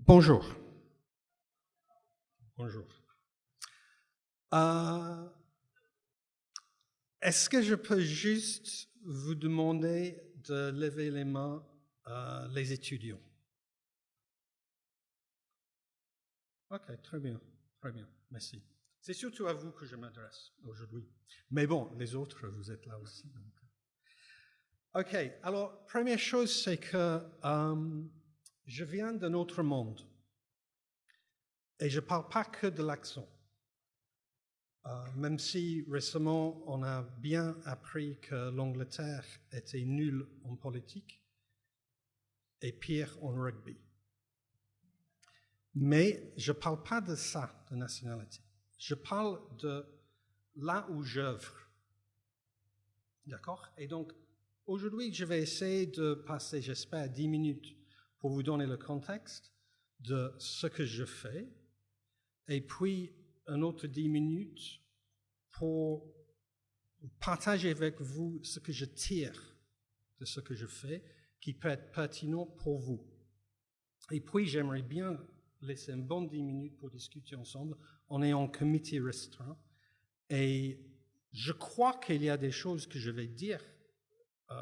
Bonjour. Bonjour. Euh, Est-ce que je peux juste vous demander de lever les mains, euh, les étudiants? Ok, très bien, très bien, merci. C'est surtout à vous que je m'adresse aujourd'hui. Mais bon, les autres, vous êtes là aussi. Ok, alors, première chose, c'est que euh, je viens d'un autre monde. Et je ne parle pas que de l'accent. Euh, même si récemment on a bien appris que l'Angleterre était nulle en politique et pire en rugby. Mais je ne parle pas de ça, de nationalité. Je parle de là où j'œuvre. D'accord? Et donc, aujourd'hui, je vais essayer de passer, j'espère, 10 minutes pour vous donner le contexte de ce que je fais, et puis un autre 10 minutes pour partager avec vous ce que je tire de ce que je fais, qui peut être pertinent pour vous. Et puis, j'aimerais bien laisser un bon 10 minutes pour discuter ensemble. On est en comité restreint. Et je crois qu'il y a des choses que je vais dire euh,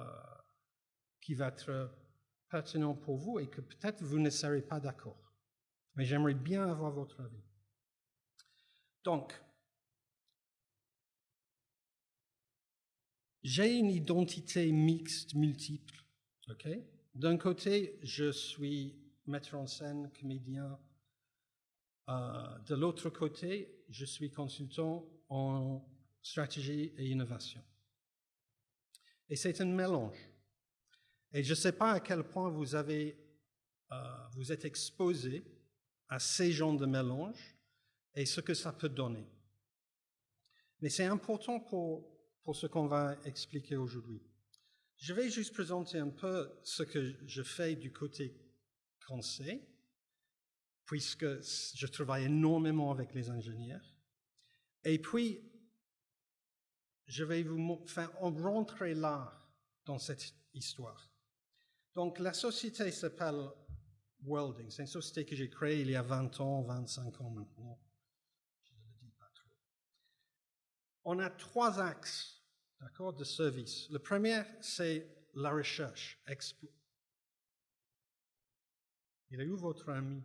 qui vont être pertinentes pour vous et que peut-être vous ne serez pas d'accord. Mais j'aimerais bien avoir votre avis. Donc, j'ai une identité mixte, multiple. D'un côté, je suis metteur en scène, comédien. Euh, de l'autre côté, je suis consultant en stratégie et innovation. Et c'est un mélange. Et je ne sais pas à quel point euh, vous êtes exposé à ces genres de mélange et ce que ça peut donner. Mais c'est important pour, pour ce qu'on va expliquer aujourd'hui. Je vais juste présenter un peu ce que je fais du côté conseil, puisque je travaille énormément avec les ingénieurs. Et puis, je vais vous faire rentrer là dans cette histoire. Donc, la société s'appelle Welding. C'est une société que j'ai créée il y a 20 ans, 25 ans maintenant. Je ne le dis pas trop. On a trois axes d'accord, de service. Le premier, c'est la recherche. Explo- Il est où votre ami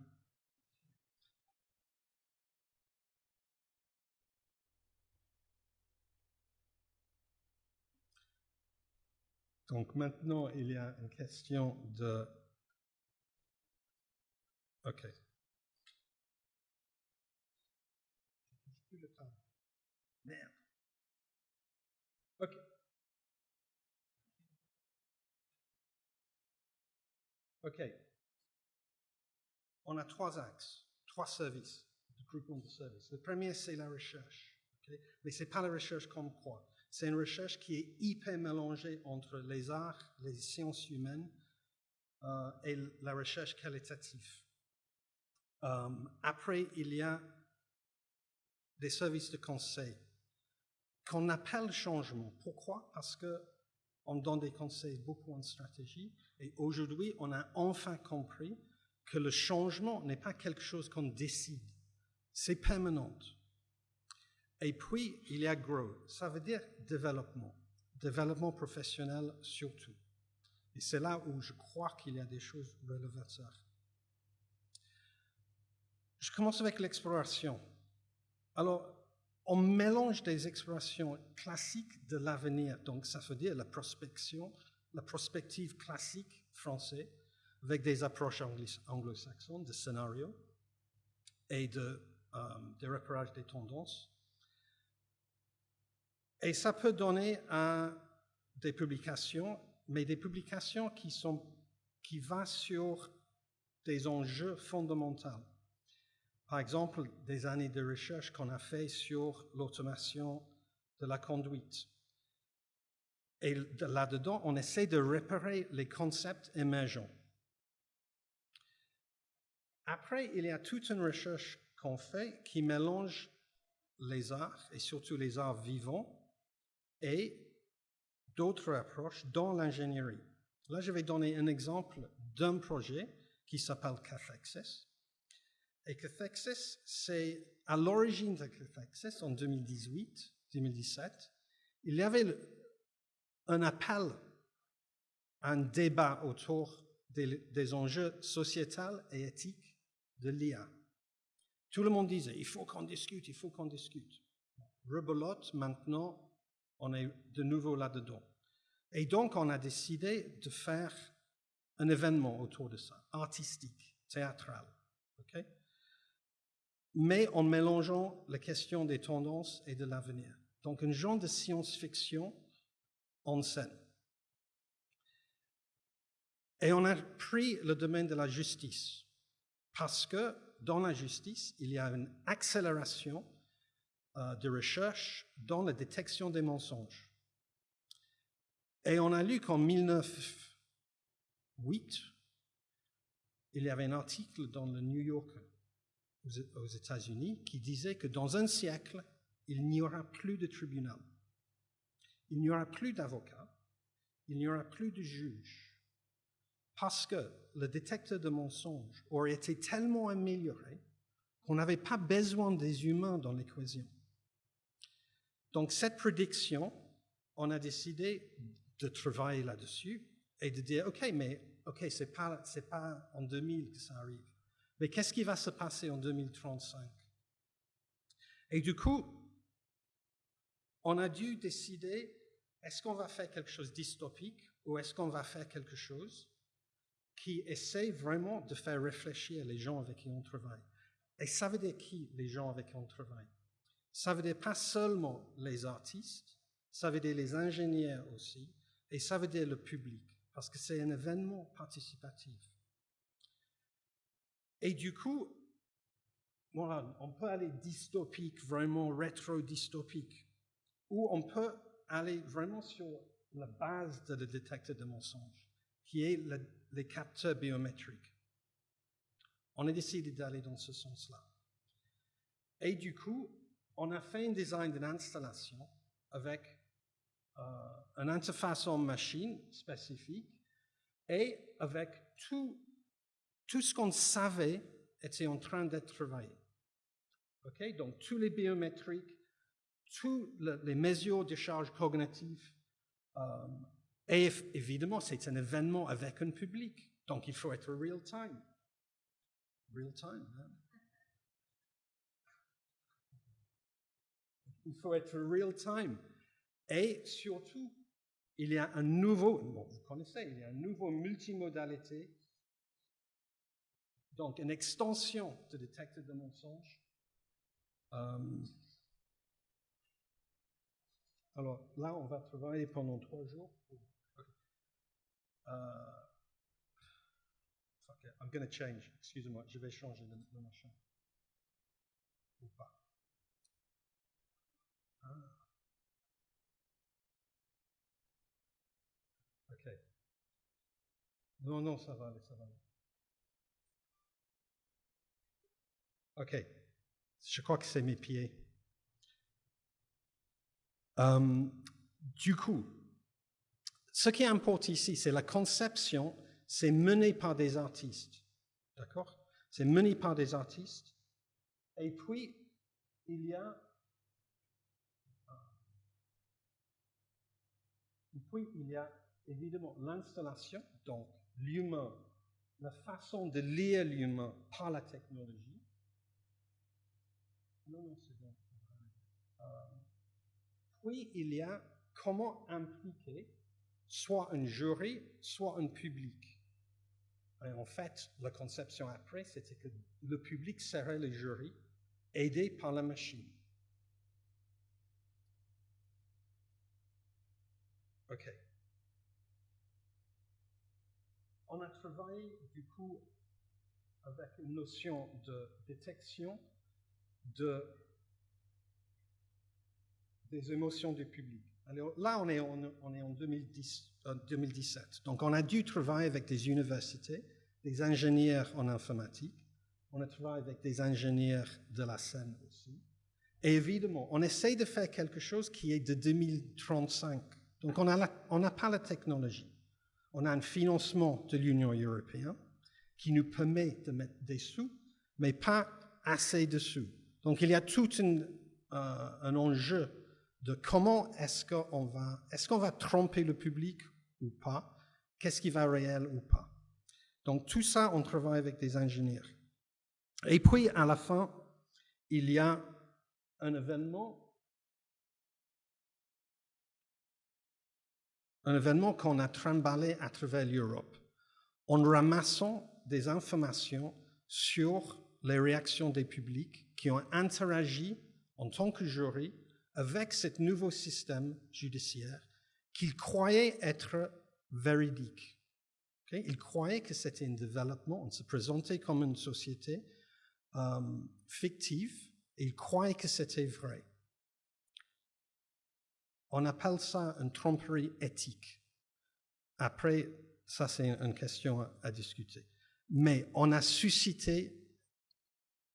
Donc maintenant, il y a une question de... OK. Merde. OK. OK. On a trois axes, trois services, de groupement de services. Le premier, c'est la recherche. ok? Mais ce n'est pas la recherche comme quoi. C'est une recherche qui est hyper mélangée entre les arts, les sciences humaines euh, et la recherche qualitative. Euh, après, il y a des services de conseil qu'on appelle changement. Pourquoi? Parce que on donne des conseils beaucoup en stratégie et aujourd'hui, on a enfin compris que le changement n'est pas quelque chose qu'on décide, c'est permanent. Et puis, il y a grow, ça veut dire développement, développement professionnel surtout. Et c'est là où je crois qu'il y a des choses révélateurs. Je commence avec l'exploration. Alors, on mélange des explorations classiques de l'avenir, donc ça veut dire la prospection, la prospective classique française, avec des approches anglo-saxonnes de scénario et de, euh, de repérage des tendances. Et ça peut donner à des publications, mais des publications qui, qui vont sur des enjeux fondamentaux. Par exemple, des années de recherche qu'on a fait sur l'automation de la conduite. Et là-dedans, on essaie de repérer les concepts émergents. Après, il y a toute une recherche qu'on fait qui mélange les arts, et surtout les arts vivants, et d'autres approches dans l'ingénierie. Là, je vais donner un exemple d'un projet qui s'appelle Access, Et Cathexis, c'est à l'origine de Cathexis, en 2018, 2017, il y avait un appel, un débat autour des, des enjeux sociétals et éthiques de l'IA. Tout le monde disait, il faut qu'on discute, il faut qu'on discute. Rebelote, maintenant, on est de nouveau là-dedans. Et donc, on a décidé de faire un événement autour de ça, artistique, théâtral. Mais en mélangeant la question des tendances et de l'avenir. Donc, un genre de science-fiction en scène. Et on a pris le domaine de la justice, parce que dans la justice, il y a une accélération de recherche dans la détection des mensonges. Et on a lu qu'en 1908, il y avait un article dans le New Yorker aux États-Unis qui disait que dans un siècle, il n'y aura plus de tribunal, il n'y aura plus d'avocats, il n'y aura plus de juges, parce que le détecteur de mensonges aurait été tellement amélioré qu'on n'avait pas besoin des humains dans l'équation. Donc cette prédiction, on a décidé de travailler là-dessus et de dire, OK, mais OK, ce n'est pas, pas en 2000 que ça arrive. Mais qu'est-ce qui va se passer en 2035 Et du coup, on a dû décider, est-ce qu'on va faire quelque chose dystopique ou est-ce qu'on va faire quelque chose qui essaie vraiment de faire réfléchir les gens avec qui on travaille? Et ça veut dire qui, les gens avec qui on travaille? Ça veut dire pas seulement les artistes, ça veut dire les ingénieurs aussi, et ça veut dire le public, parce que c'est un événement participatif. Et du coup, voilà, on peut aller dystopique, vraiment rétro-dystopique, ou on peut aller vraiment sur la base de le détecteur de mensonges, qui est le les capteurs biométriques. On a décidé d'aller dans ce sens-là. Et du coup, on a fait un design d'une installation avec euh, une interface en machine spécifique et avec tout, tout ce qu'on savait était en train d'être travaillé. Okay? Donc, tous les biométriques, toutes les mesures de charge cognitive, euh, et évidemment, c'est un événement avec un public, donc il faut être real time. Real time. Hein? Il faut être real time. Et surtout, il y a un nouveau, bon, vous connaissez, il y a un nouveau multimodalité, donc une extension de détecteur de mensonges. Euh, alors là, on va travailler pendant trois jours. Uh, fuck it, I'm going to change. Excusez-moi, je vais changer le, le machin. Ou pas. Ah. Ok. Non, non, ça va aller, ça va aller. Ok. Je crois que c'est mes pieds. Um, du coup, ce qui importe ici, c'est la conception, c'est mené par des artistes. D'accord? C'est mené par des artistes. Et puis, il y a. Et puis, il y a évidemment l'installation, donc l'humain, la façon de lire l'humain par la technologie. Non, non, c'est bon. Euh, puis, il y a comment impliquer soit un jury, soit un public. Et en fait, la conception après, c'était que le public serait le jury, aidé par la machine. OK. On a travaillé du coup avec une notion de détection de, des émotions du public. Là, on est en, on est en 2010, 2017. Euh, Donc on a dû travailler avec des universités, des ingénieurs en informatique, on a travaillé avec des ingénieurs de la scène aussi. Et évidemment, on essaye de faire quelque chose qui est de 2035. Donc on n'a pas la technologie. On a un financement de l'Union européenne qui nous permet de mettre des sous, mais pas assez dessus. Donc il y a tout euh, un enjeu de comment est-ce qu'on va, est-ce qu'on va tromper le public ou pas, qu'est-ce qui va réel ou pas? Donc tout ça, on travaille avec des ingénieurs. Et puis à la fin, il y a un événement, un événement qu'on a trimballé à travers l'Europe en ramassant des informations sur les réactions des publics qui ont interagi en tant que jury avec ce nouveau système judiciaire qu'ils croyaient être véridique. Ils croyaient que c'était un développement, on se présentait comme une société euh, fictive, ils croyaient que c'était vrai. On appelle ça une tromperie éthique. Après, ça c'est une question à discuter. Mais on a suscité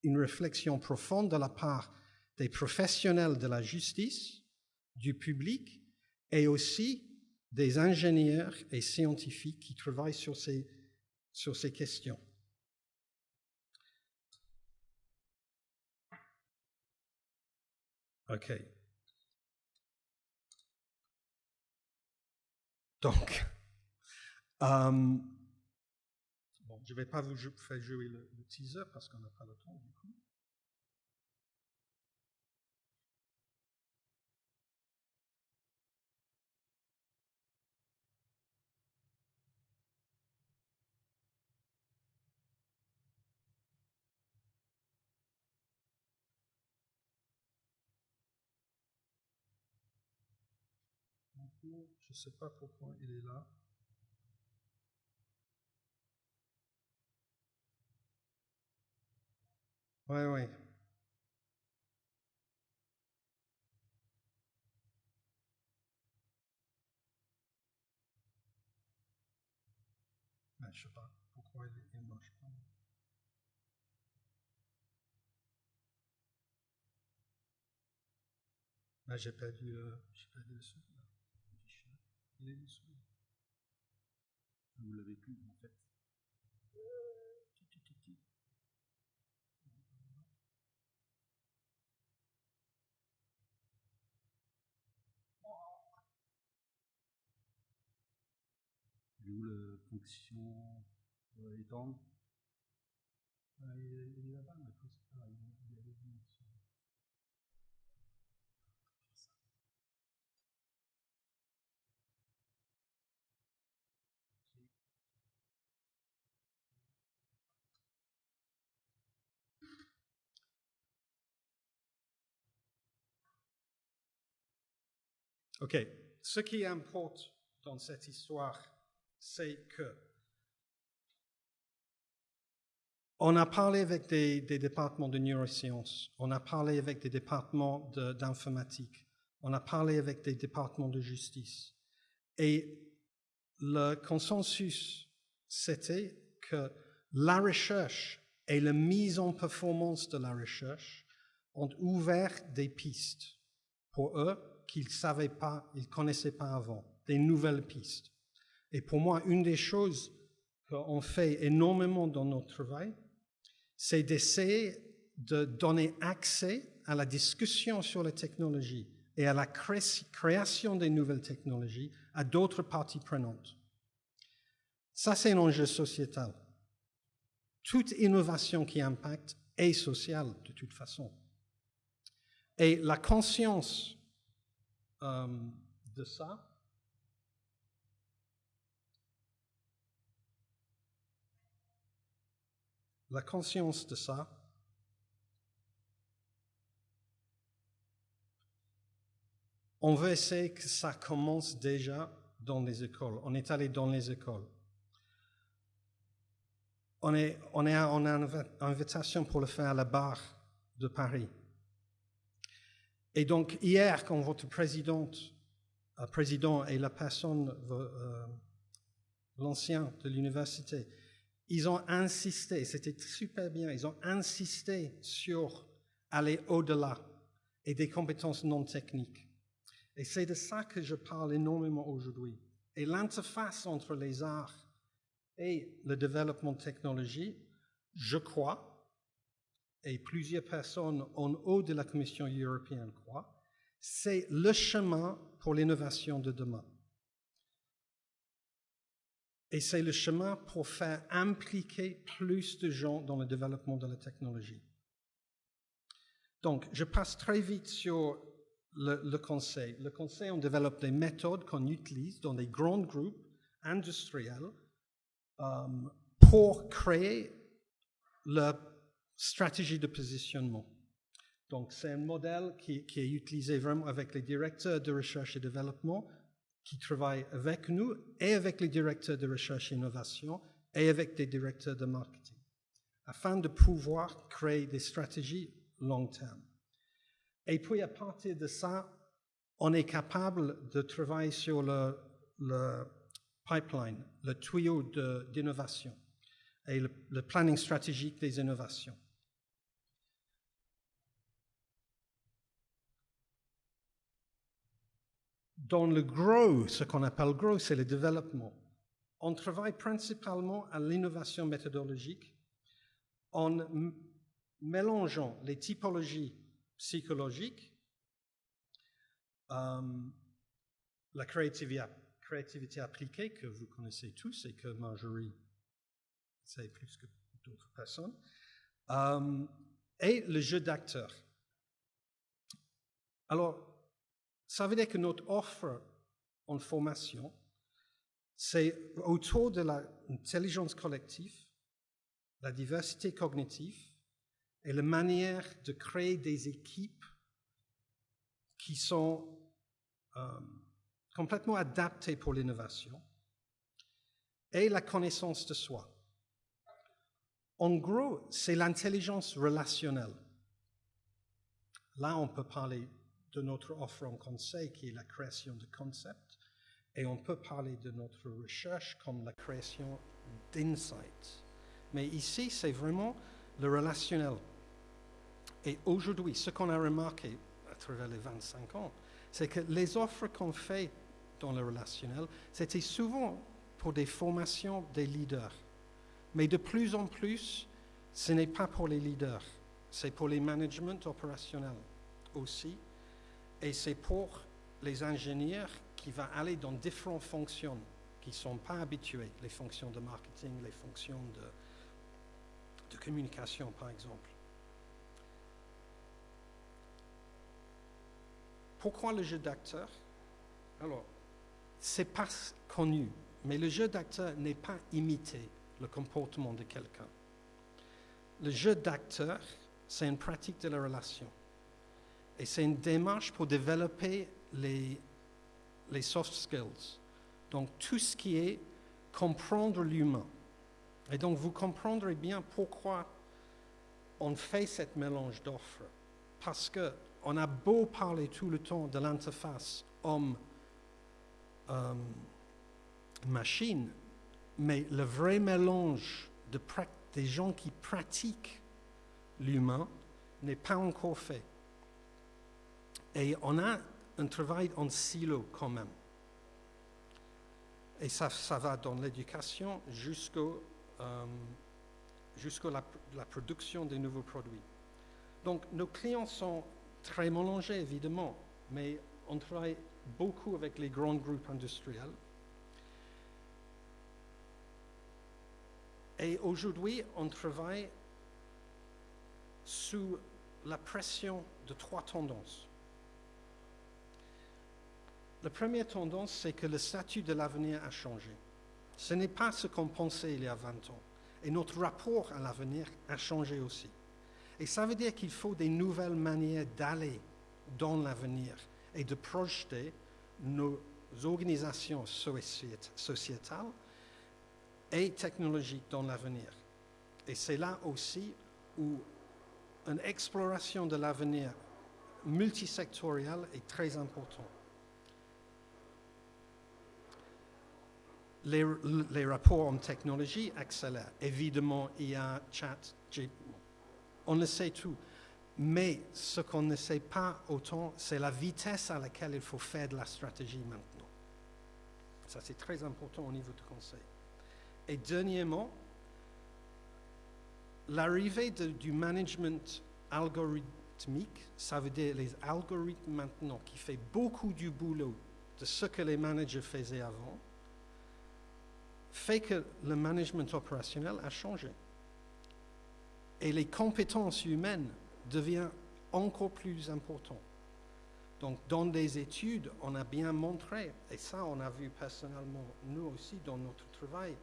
une réflexion profonde de la part des professionnels de la justice, du public et aussi des ingénieurs et scientifiques qui travaillent sur ces, sur ces questions. OK. Donc, euh, bon, je ne vais pas vous faire jouer le, le teaser parce qu'on n'a pas le temps Je ne sais pas pourquoi il est là. Oui, oui. Ben, je ne sais pas pourquoi il ne marche pas. J'ai perdu, euh, perdu. Il dessus. Vous l'avez plus, en fait. Où fonction euh, mais faut- ah, il, il est revenu dessus. OK. Ce qui importe dans cette histoire, c'est que on a parlé avec des, départements de neurosciences, on a parlé avec des départements d'informatique, on a parlé avec des départements de justice. Et le consensus, c'était que la recherche et la mise en performance de la recherche ont ouvert des pistes pour eux qu'ils ne savaient pas, ils ne connaissaient pas avant, des nouvelles pistes. Et pour moi, une des choses qu'on fait énormément dans notre travail, c'est d'essayer de donner accès à la discussion sur les technologies et à la cré- création des nouvelles technologies à d'autres parties prenantes. Ça, c'est un enjeu sociétal. Toute innovation qui impacte est sociale de toute façon. Et la conscience de ça, la conscience de ça, on veut essayer que ça commence déjà dans les écoles. On est allé dans les écoles. On, est, on, est, on invitation pour le faire à la barre de Paris. Et donc, hier, quand votre présidente, euh, président et la personne, euh, l'ancien de l'université, ils ont insisté, c'était super bien, ils ont insisté sur aller au-delà et des compétences non techniques. Et c'est de ça que je parle énormément aujourd'hui. Et l'interface entre les arts et le développement de technologie, je crois, et plusieurs personnes en haut de la Commission européenne croient, c'est le chemin pour l'innovation de demain. Et c'est le chemin pour faire impliquer plus de gens dans le développement de la technologie. Donc, je passe très vite sur le, le conseil. Le conseil, on développe des méthodes qu'on utilise dans des grands groupes industriels euh, pour créer la stratégie de positionnement. Donc, c'est un modèle qui, est utilisé vraiment avec les directeurs de recherche et développement qui travaillent avec nous et avec les directeurs de recherche et innovation et avec des directeurs de marketing afin de pouvoir créer des stratégies long terme. Et puis, à partir de ça, on est capable de travailler sur le, pipeline, le tuyau d'innovation et le planning stratégique des innovations. Dans le gros, ce qu'on appelle gros, c'est le développement. On travaille principalement à l'innovation méthodologique en mélangeant les typologies psychologiques, euh, la créativité, créativité, appliquée que vous connaissez tous et que Marjorie sait plus que d'autres personnes, euh, et le jeu d'acteur. Alors, ça veut dire que notre offre en formation, c'est autour de l'intelligence collective, la diversité cognitive et la manière de créer des équipes qui sont euh, complètement adaptées pour l'innovation et la connaissance de soi. En gros, c'est l'intelligence relationnelle. Là, on peut parler de notre offre en conseil qui est la création de concepts et on peut parler de notre recherche comme la création d'insights. Mais ici, c'est vraiment le relationnel. Et aujourd'hui, ce qu'on a remarqué à travers les 25 ans, c'est que les offres qu'on fait dans le relationnel, c'était souvent pour des formations des leaders. Mais de plus en plus, ce n'est pas pour les leaders, c'est pour les managements opérationnels aussi. Et c'est pour les ingénieurs qui vont aller dans différentes fonctions qui ne sont pas habitués, les fonctions de marketing, les fonctions de, de communication, par exemple. Pourquoi le jeu d'acteur? Alors, c'est pas connu, mais le jeu d'acteur n'est pas imiter le comportement de quelqu'un. Le jeu d'acteur, c'est une pratique de la relation. Et c'est une démarche pour développer les, soft skills. Donc tout ce qui est comprendre l'humain. Et donc vous comprendrez bien pourquoi on fait cette mélange d'offres. Parce qu'on a beau parler tout le temps de l'interface homme-machine, mais le vrai mélange de des gens qui pratiquent l'humain n'est pas encore fait. Et on a un travail en silo quand même. Et ça, ça va dans l'éducation jusqu'à euh, la, la, production des nouveaux produits. Donc nos clients sont très mélangés, évidemment, mais on travaille beaucoup avec les grands groupes industriels. Et aujourd'hui, on travaille sous la pression de trois tendances. La première tendance, c'est que le statut de l'avenir a changé. Ce n'est pas ce qu'on pensait il y a 20 ans. Et notre rapport à l'avenir a changé aussi. Et ça veut dire qu'il faut des nouvelles manières d'aller dans l'avenir et de projeter nos organisations sociétales et technologiques dans l'avenir. Et c'est là aussi où une exploration de l'avenir multisectorielle est très importante. Les, rapports en technologie accélèrent. Évidemment, il y a chat, on le sait tout. Mais ce qu'on ne sait pas autant, c'est la vitesse à laquelle il faut faire de la stratégie maintenant. Ça, c'est très important au niveau du conseil. Et dernièrement, l'arrivée du management algorithmique, ça veut dire les algorithmes maintenant qui fait beaucoup du boulot de ce que les managers faisaient avant, fait que le management opérationnel a changé. Et les compétences humaines deviennent encore plus importantes. Donc, dans des études, on a bien montré, et ça, on a vu personnellement, nous aussi, dans notre travail,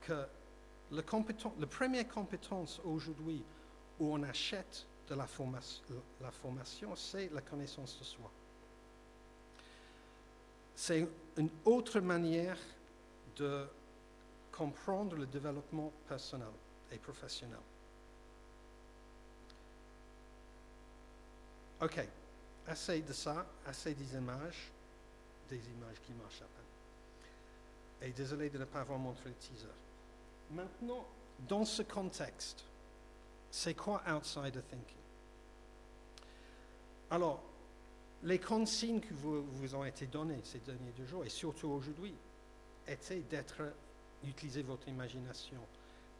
que le, la première compétence aujourd'hui où on achète de la, forma- la formation, c'est la connaissance de soi. C'est une autre manière de comprendre le développement personnel et professionnel. OK, assez de ça, assez des images, des images qui marchent à peine. Et désolé de ne pas avoir montré le teaser. Maintenant, dans ce contexte, c'est quoi outsider thinking? Alors, les consignes qui vous, ont été données ces derniers deux jours, et surtout aujourd'hui, étaient d'être, d'utiliser votre imagination,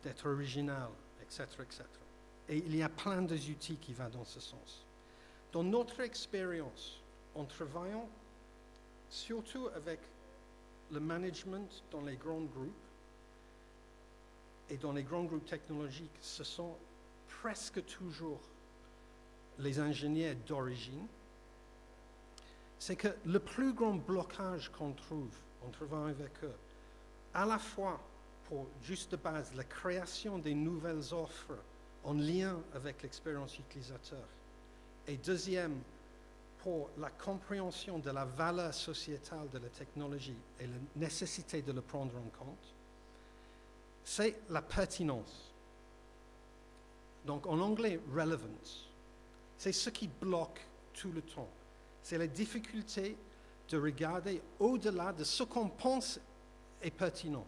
d'être original, etc., etc. Et il y a plein d'outils qui vont dans ce sens. Dans notre expérience, en travaillant surtout avec le management dans les grands groupes et dans les grands groupes technologiques, ce sont presque toujours les ingénieurs d'origine. C'est que le plus grand blocage qu'on trouve en travaillant avec eux, à la fois pour juste de base la création des nouvelles offres en lien avec l'expérience utilisateur, et deuxième, pour la compréhension de la valeur sociétale de la technologie et la nécessité de le prendre en compte, c'est la pertinence. Donc en anglais, relevance. C'est ce qui bloque tout le temps. C'est la difficulté de regarder au-delà de ce qu'on pense est pertinent.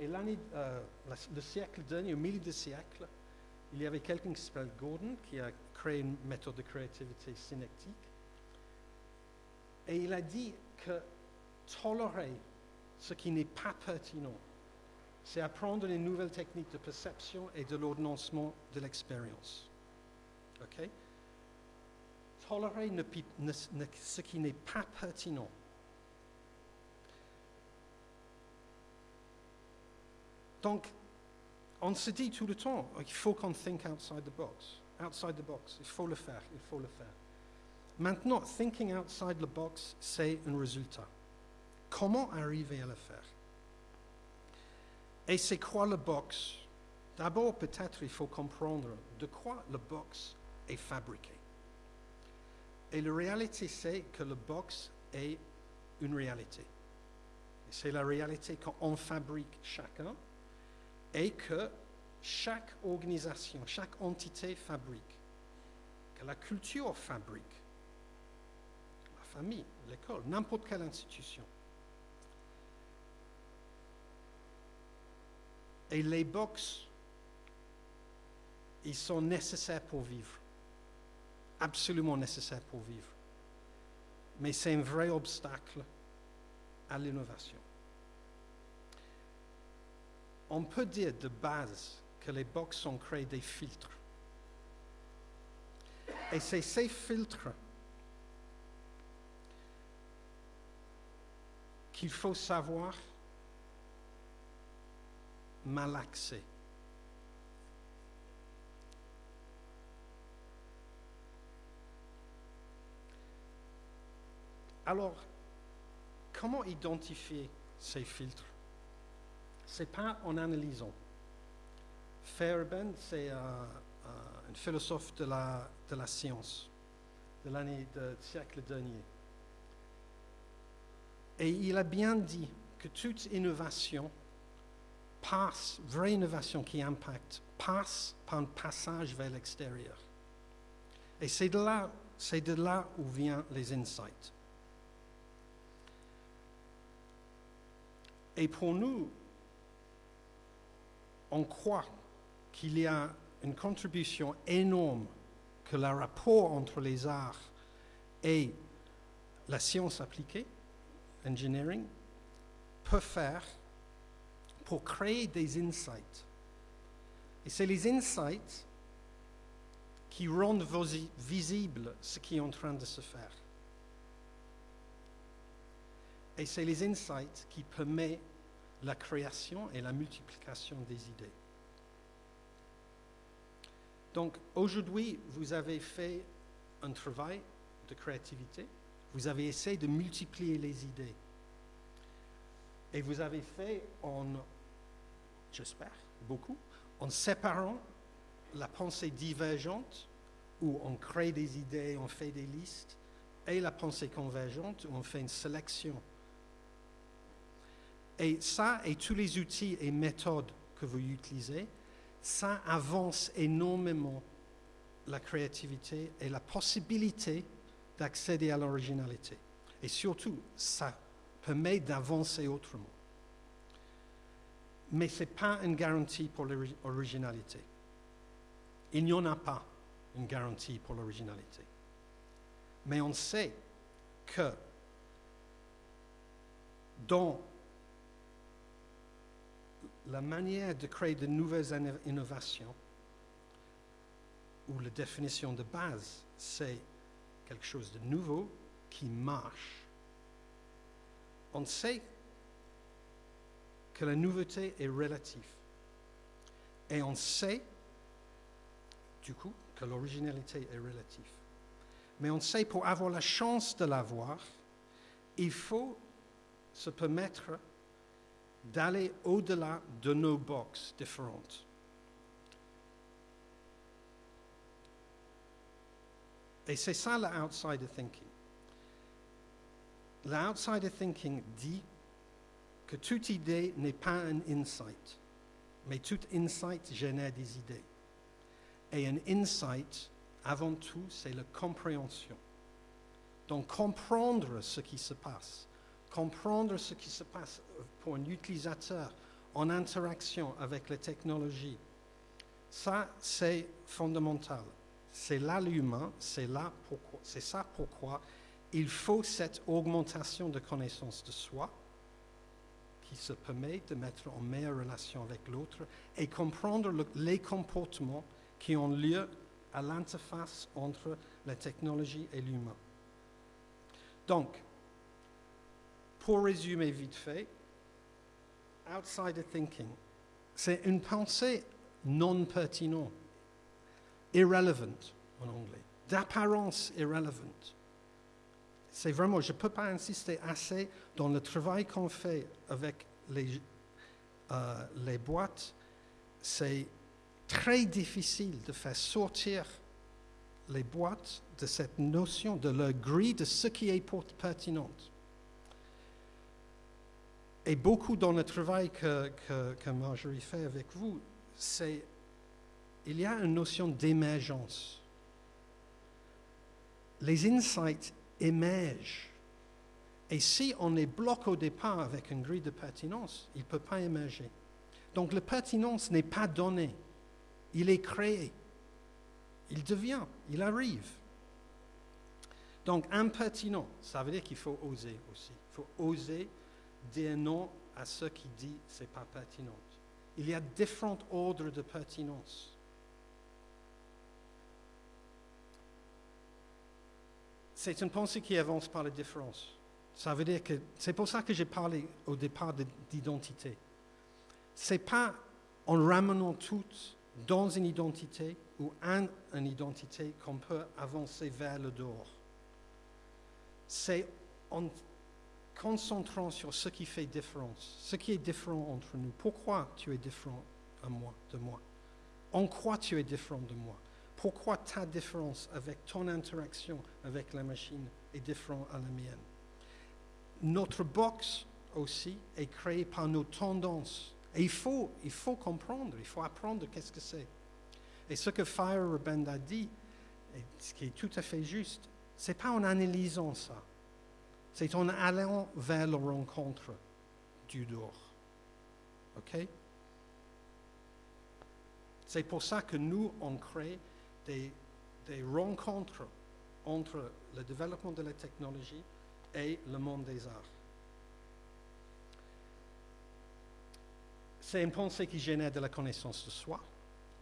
Et l'année, euh, le siècle dernier, au milieu du siècle, il y avait quelqu'un qui s'appelle Gordon qui a créé une méthode de créativité synectique. Et il a dit que tolérer ce qui n'est pas pertinent, c'est apprendre les nouvelles techniques de perception et de l'ordonnancement de l'expérience. OK? Tolérer ce qui n'est pas pertinent. Donc, on se dit tout le temps, il faut qu'on think outside the box. Outside the box, il faut le faire, il faut le faire. Maintenant, thinking outside the box, c'est un résultat. Comment arriver à le faire? Et c'est quoi le box? D'abord, peut-être, il faut comprendre de quoi le box est fabriqué. Et la réalité, c'est que le box est une réalité. C'est la réalité qu'on fabrique chacun et que chaque organisation, chaque entité fabrique, que la culture fabrique, la famille, l'école, n'importe quelle institution. Et les box, ils sont nécessaires pour vivre, absolument nécessaires pour vivre. Mais c'est un vrai obstacle à l'innovation. On peut dire de base que les box ont créé des filtres. Et c'est ces filtres qu'il faut savoir malaxer. Alors, comment identifier ces filtres? C'est pas en analysant. Fairbairn, c'est un philosophe de la, de la science de l'année du siècle dernier. Et il a bien dit que toute innovation passe, vraie innovation qui impacte, passe par un passage vers l'extérieur. Et c'est de là, c'est de là où viennent les insights. Et pour nous, on croit qu'il y a une contribution énorme que le rapport entre les arts et la science appliquée, engineering, peut faire pour créer des insights Et c'est les insights qui rendent visible ce qui est en train de se faire. Et c'est les insights qui permettent la création et la multiplication des idées. Donc aujourd'hui, vous avez fait un travail de créativité, vous avez essayé de multiplier les idées. Et vous avez fait en, j'espère, beaucoup, en séparant la pensée divergente, où on crée des idées, on fait des listes, et la pensée convergente, où on fait une sélection. Et ça, et tous les outils et méthodes que vous utilisez, ça avance énormément la créativité et la possibilité d'accéder à l'originalité. Et surtout, ça permet d'avancer autrement. Mais ce n'est pas une garantie pour l'originalité. Il n'y en a pas une garantie pour l'originalité. Mais on sait que dans la manière de créer de nouvelles inno- innovations, où la définition de base, c'est quelque chose de nouveau qui marche, on sait que la nouveauté est relative. Et on sait, du coup, que l'originalité est relative. Mais on sait pour avoir la chance de l'avoir, il faut se permettre d'aller au-delà de nos boxes différentes. Et c'est ça l'outsider thinking. L'outsider thinking dit que toute idée n'est pas un insight, mais tout insight génère des idées. Et un insight, avant tout, c'est la compréhension. Donc comprendre ce qui se passe, comprendre ce qui se passe pour un utilisateur en interaction avec les technologies, ça c'est fondamental. C'est là l'humain, c'est là pourquoi, c'est ça pourquoi il faut cette augmentation de connaissance de soi qui se permet de mettre en meilleure relation avec l'autre et comprendre le- les comportements qui ont lieu à l'interface entre la technologie et l'humain. Donc, pour résumer vite fait, outsider thinking, c'est une pensée non pertinente, irrelevant en anglais, d'apparence irrelevant. C'est vraiment, je ne peux pas insister assez dans le travail qu'on fait avec les, euh, les boîtes, c'est très difficile de faire sortir les boîtes de cette notion, de leur grille de ce qui est pertinent. Et beaucoup dans le travail que, que, Marjorie fait avec vous, c'est il y a une notion d'émergence. Les insights émergent. Et si on les bloque au départ avec une grille de pertinence, il ne peut pas émerger. Donc la pertinence n'est pas donnée, il est créé. Il devient, il arrive. Donc impertinent, ça veut dire qu'il faut oser aussi. Il faut oser dire non à ce qui dit c'est pas pertinent. Il y a différents ordres de pertinence. C'est une pensée qui avance par la différence. Ça veut dire que c'est pour ça que j'ai parlé au départ de- d'identité. C'est pas en ramenant toutes dans une identité ou un, une identité qu'on peut avancer vers le dehors. C'est en concentrant sur ce qui fait différence, ce qui est différent entre nous. Pourquoi tu es différent à moi, de moi? En quoi tu es différent de moi? Pourquoi ta différence avec ton interaction avec la machine est différente à la mienne? Notre box aussi est créée par nos tendances. Et il faut, il faut comprendre, il faut apprendre qu'est-ce que c'est. Et ce que Feyerabend a dit, ce qui est tout à fait juste, c'est pas en analysant ça, c'est en allant vers la rencontre du dehors. C'est pour ça que nous, on crée des, rencontres entre le développement de la technologie et le monde des arts. C'est une pensée qui génère de la connaissance de soi,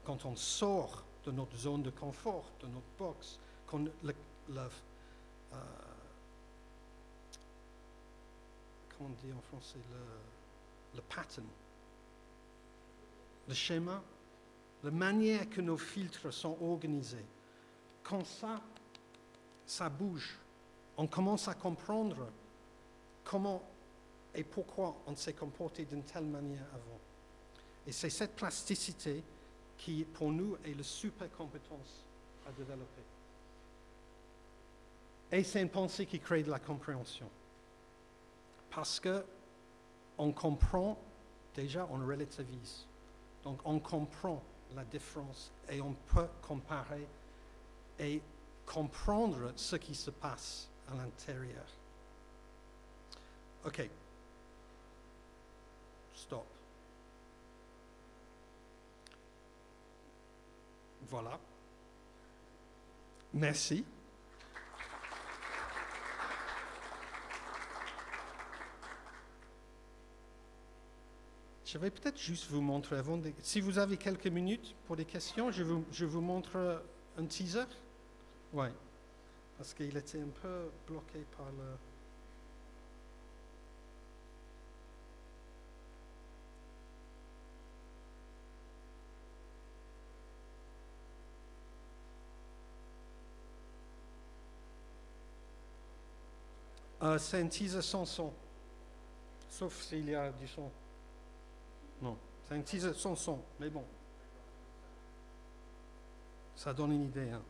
quand on sort de notre zone de confort, de notre box, quand le, le, euh, on dit en français, le, le pattern, le schéma, la manière que nos filtres sont organisés, quand ça, ça bouge, on commence à comprendre comment et pourquoi on s'est comporté d'une telle manière avant. Et c'est cette plasticité qui, pour nous, est la super compétence à développer. Et c'est une pensée qui crée de la compréhension. Parce que on comprend, déjà, on relativise. Donc, on comprend la différence et on peut comparer et comprendre ce qui se passe à l'intérieur. OK. Stop. Voilà. Merci. Je vais peut-être juste vous montrer avant. de- si vous avez quelques minutes pour des questions, je vous, je vous montre un teaser. Oui. Parce qu'il était un peu bloqué par le. Euh, c'est un teaser sans son. Sauf s'il y a du son. Non, c'est un sans son, mais bon. Ça donne une idée. Hein.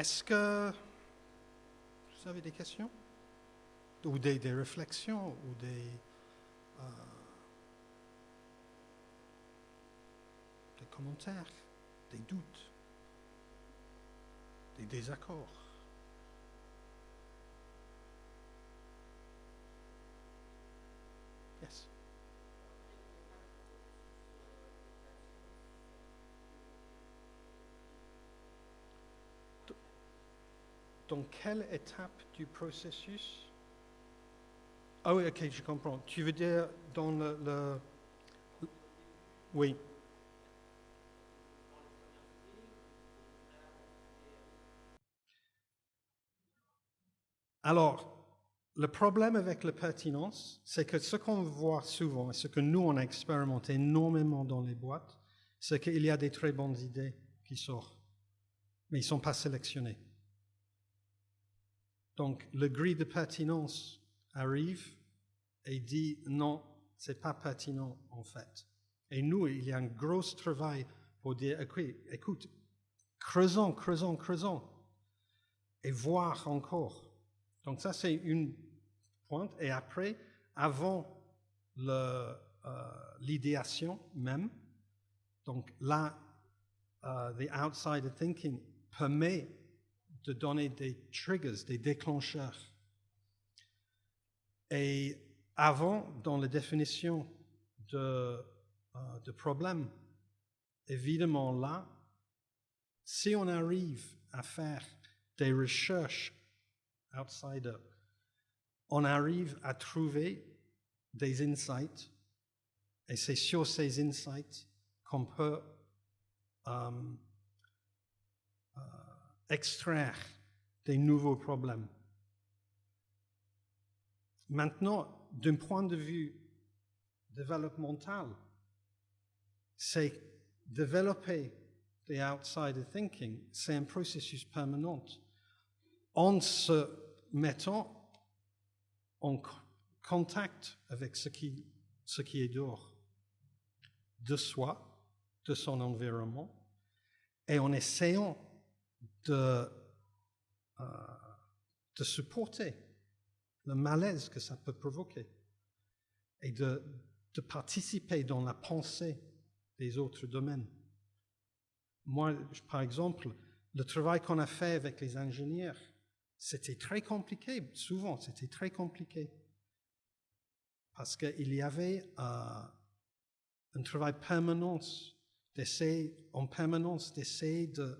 Est-ce que vous avez des questions? Ou des, des réflexions Ou des, euh, des commentaires Des doutes Des désaccords? Dans quelle étape du processus? Ah oui, ok, je comprends. Tu veux dire dans le... Oui. Alors, le problème avec la pertinence, c'est que ce qu'on voit souvent, et ce que nous, on a expérimenté énormément dans les boîtes, c'est qu'il y a des très bonnes idées qui sortent, mais ils ne sont pas sélectionnés. Donc, le grille de pertinence arrive et dit non, c'est pas pertinent en fait. Et nous, il y a un gros travail pour dire, écoute, creusons, creusons, creusons, et voir encore. Donc ça, c'est une pointe. Et après, avant euh, l'idéation même, donc là, euh, the outsider thinking permet de donner des triggers, des déclencheurs. Et avant, dans la définition de, euh, problème, évidemment là, si on arrive à faire des recherches outsider, on arrive à trouver des insights, et c'est sur ces insights qu'on peut euh, extraire des nouveaux problèmes. Maintenant, d'un point de vue développemental, c'est développer the outsider thinking, c'est un processus permanent. En se mettant en co- contact avec ce qui, ce qui est dehors, de soi, de son environnement, et en essayant de, euh, de supporter le malaise que ça peut provoquer et de, participer dans la pensée des autres domaines. Moi, par exemple, le travail qu'on a fait avec les ingénieurs, c'était très compliqué, souvent c'était très compliqué, parce qu'il y avait euh, un travail permanent d'essayer, en permanence d'essayer de,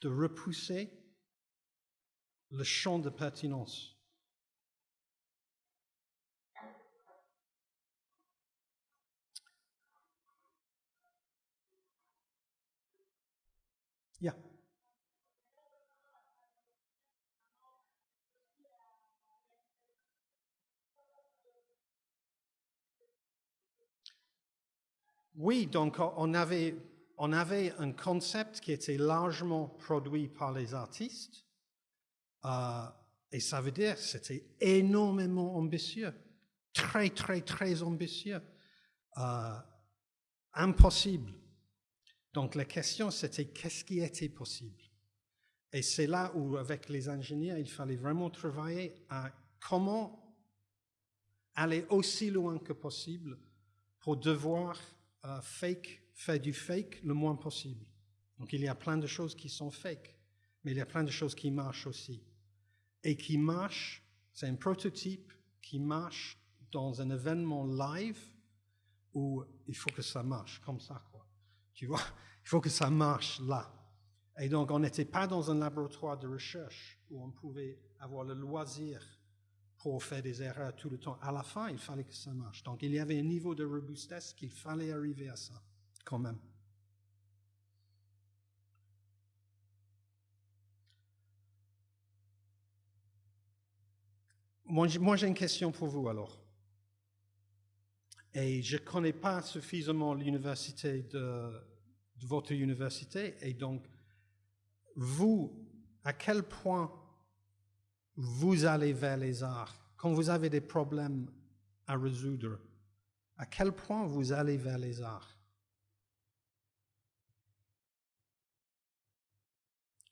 de repousser le champ de pertinence. Yeah. Oui, donc on avait, on avait un concept qui était largement produit par les artistes, euh, et ça veut dire c'était énormément ambitieux, très, très, très ambitieux, euh, impossible. Donc la question, c'était qu'est-ce qui était possible? Et c'est là où, avec les ingénieurs, il fallait vraiment travailler à comment aller aussi loin que possible pour devoir euh, fake, faire du fake le moins possible. Donc il y a plein de choses qui sont fake, mais il y a plein de choses qui marchent aussi. Et qui marchent, c'est un prototype qui marche dans un événement live où il faut que ça marche comme ça, quoi. Tu vois, il faut que ça marche là. Et donc, on n'était pas dans un laboratoire de recherche où on pouvait avoir le loisir pour faire des erreurs tout le temps. À la fin, il fallait que ça marche. Donc, il y avait un niveau de robustesse qu'il fallait arriver à ça, quand même. Moi, j'ai- une question pour vous alors. Et je ne connais pas suffisamment l'université de, de votre université. Et donc, vous, à quel point vous allez vers les arts? Quand vous avez des problèmes à résoudre À quel point vous allez vers les arts?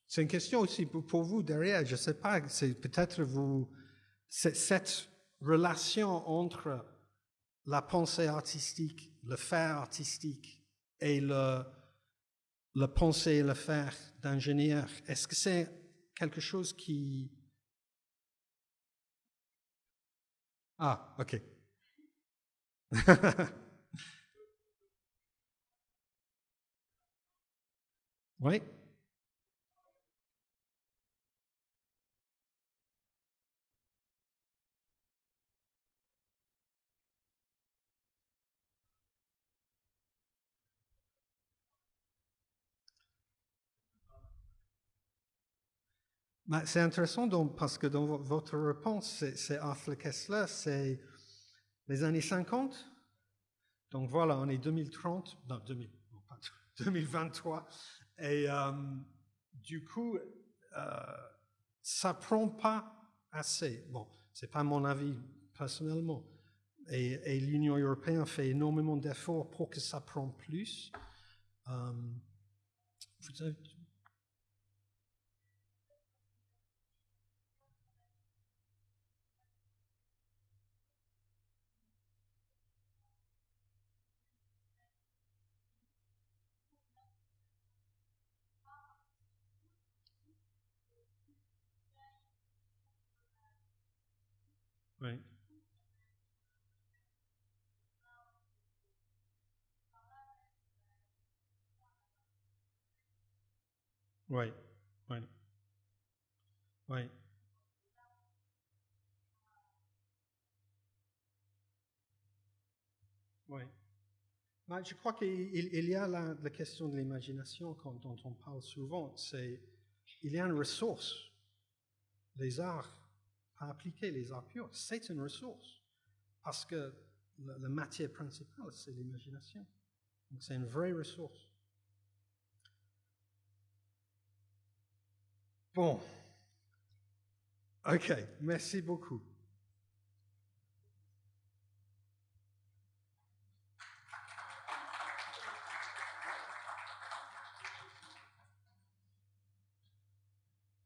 C'est une question aussi pour, vous derrière. Je ne sais pas, c'est peut-être vous, cette relation entre la pensée artistique, le faire artistique et le, le penser et le faire d'ingénieur, est-ce que c'est quelque chose qui... Ah, ok. oui. Ben, c'est intéressant parce que dans vo- votre réponse, c'est- Arthur Kessler, c'est les années 50. Donc voilà, on est 2030, non, 2000, non, pas 2023. Et euh, du coup, euh, ça prend pas assez. Bon, c'est pas mon avis personnellement. Et, et l'Union européenne fait énormément d'efforts pour que ça prenne plus. Euh, vous avez- Oui. Oui, oui. Oui. Oui. Ben, je crois qu'il il- il y a la, question de l'imagination dont on parle souvent. C'est il y a une ressource. Les arts à appliquer, les arts purs, c'est une ressource. Parce que la, la matière principale, c'est l'imagination. Donc c'est une vraie ressource. Bon. OK, merci beaucoup.